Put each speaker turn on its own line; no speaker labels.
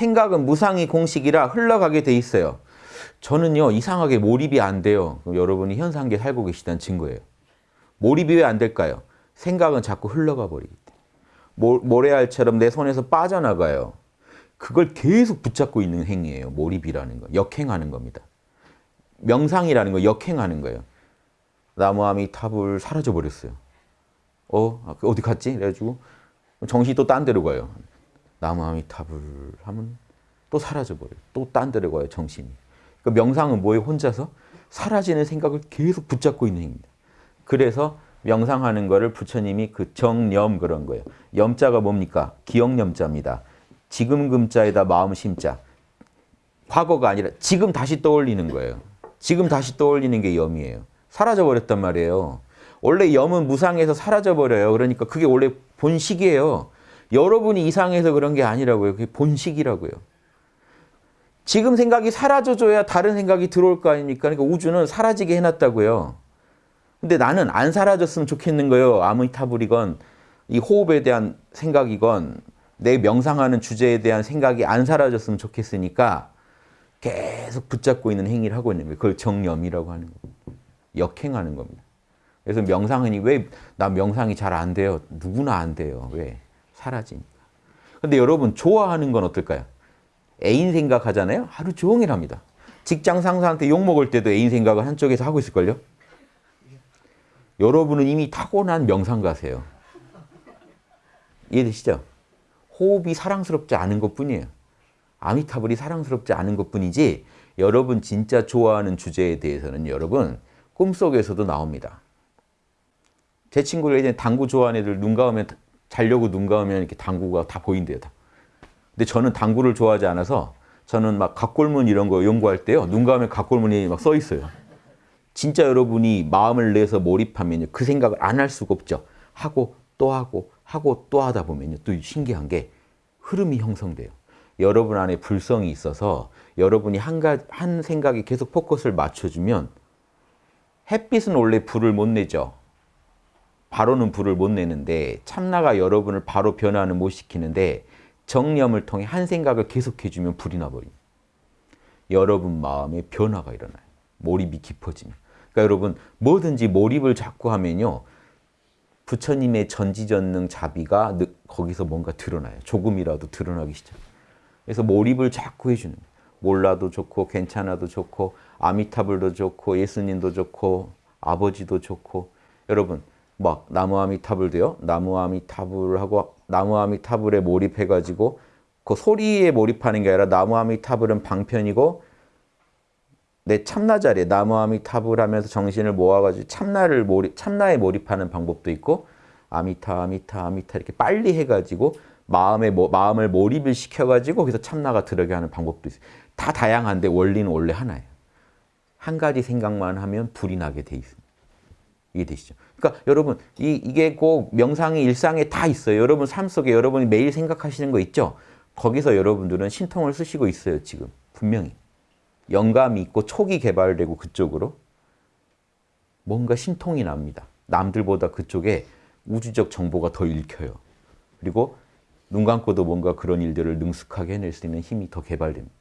생각은 무상의 공식이라 흘러가게 돼 있어요. 저는요 이상하게 몰입이 안 돼요. 여러분이 현상계 살고 계시다는 증거예요. 몰입이 왜 안 될까요? 생각은 자꾸 흘러가 버리기 때문에. 모래알처럼 내 손에서 빠져나가요. 그걸 계속 붙잡고 있는 행위예요. 몰입이라는 거. 역행하는 겁니다. 명상이라는 거 역행하는 거예요. 나무아미 탑을 사라져 버렸어요. 어? 어디 갔지? 그래가지고 정신이 또 딴 데로 가요. 나무아미 탑을 하면 또 사라져 버려요. 또 딴 데로 가요. 정신이. 그 명상은 뭐예요? 혼자서 사라지는 생각을 계속 붙잡고 있는 행위입니다. 그래서 명상하는 거를 부처님이 그 정념 그런 거예요. 염자가 뭡니까? 기억념자입니다. 지금 금자에다 마음 심자. 과거가 아니라 지금 다시 떠올리는 거예요. 지금 다시 떠올리는 게 염이에요. 사라져버렸단 말이에요. 원래 염은 무상해서 사라져버려요. 그러니까 그게 원래 본식이에요. 여러분이 이상해서 그런 게 아니라고요. 그게 본식이라고요. 지금 생각이 사라져줘야 다른 생각이 들어올 거 아닙니까? 그러니까 우주는 사라지게 해놨다고요. 근데 나는 안 사라졌으면 좋겠는 거예요. 아미타불이건 이 호흡에 대한 생각이건 내 명상하는 주제에 대한 생각이 안 사라졌으면 좋겠으니까 계속 붙잡고 있는 행위를 하고 있는 거예요. 그걸 정념이라고 하는 겁니다. 역행하는 겁니다. 그래서 명상은 왜나 명상이 잘 안 돼요? 누구나 안 돼요. 왜? 사라지니까. 근데 여러분 좋아하는 건 어떨까요? 애인 생각하잖아요. 하루 종일 합니다. 직장 상사한테 욕먹을 때도 애인 생각을 한쪽에서 하고 있을걸요? 여러분은 이미 타고난 명상가세요. 이해되시죠? 호흡이 사랑스럽지 않은 것뿐이에요. 아미타불이 사랑스럽지 않은 것뿐이지 여러분 진짜 좋아하는 주제에 대해서는 여러분 꿈속에서도 나옵니다. 제 친구들 예전에 당구 좋아하는 애들 눈 감으면 자려고 눈 감으면 이렇게 당구가 다 보인대요. 다. 근데 저는 당구를 좋아하지 않아서 저는 막 각골문 이런 거 연구할 때요. 눈 감으면 각골문이 막 써 있어요. 진짜 여러분이 마음을 내서 몰입하면 그 생각을 안 할 수가 없죠. 하고 또 하고 하고 또 하다 보면 또 신기한 게 흐름이 형성돼요. 여러분 안에 불성이 있어서 여러분이 한, 가, 한 생각에 계속 포커스를 맞춰주면 햇빛은 원래 불을 못 내죠. 바로는 불을 못 내는데 참나가 여러분을 바로 변화는 못 시키는데 정념을 통해 한 생각을 계속해주면 불이 나버립니다. 여러분 마음에 변화가 일어나요. 몰입이 깊어지면. 그러니까 여러분 뭐든지 몰입을 자꾸 하면요. 부처님의 전지전능 자비가 거기서 뭔가 드러나요. 조금이라도 드러나기 시작. 그래서 몰입을 자꾸 해주는 몰라도 좋고 괜찮아도 좋고 아미타불도 좋고 예수님도 좋고 아버지도 좋고 여러분 막 나무 아미타불도요. 나무 아미타불 하고 나무 아미타불에 몰입해 가지고 그 소리에 몰입하는 게 아니라 나무 아미타불은 방편이고 내 참나 자리에 나무 아미타불 하면서 정신을 모아 가지고 참나를 몰입, 참나에 몰입하는 방법도 있고 아미타 아미타 아미타 이렇게 빨리 해 가지고 마음에 마음을 몰입을 시켜 가지고 거기서 참나가 들어게 하는 방법도 있어요. 다 다양한데 원리는 원래 하나예요. 한 가지 생각만 하면 불이 나게 돼 있습니다. 이해되시죠? 그러니까 여러분 이, 이게 꼭 명상의 일상에 다 있어요. 여러분 삶 속에 여러분이 매일 생각하시는 거 있죠? 거기서 여러분들은 신통을 쓰시고 있어요. 지금 분명히. 영감이 있고 촉이 개발되고 그쪽으로 뭔가 신통이 납니다. 남들보다 그쪽에 우주적 정보가 더 읽혀요. 그리고 눈 감고도 뭔가 그런 일들을 능숙하게 해낼 수 있는 힘이 더 개발됩니다.